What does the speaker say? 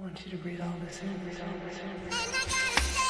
I want you to breathe all this in, breathe all this in.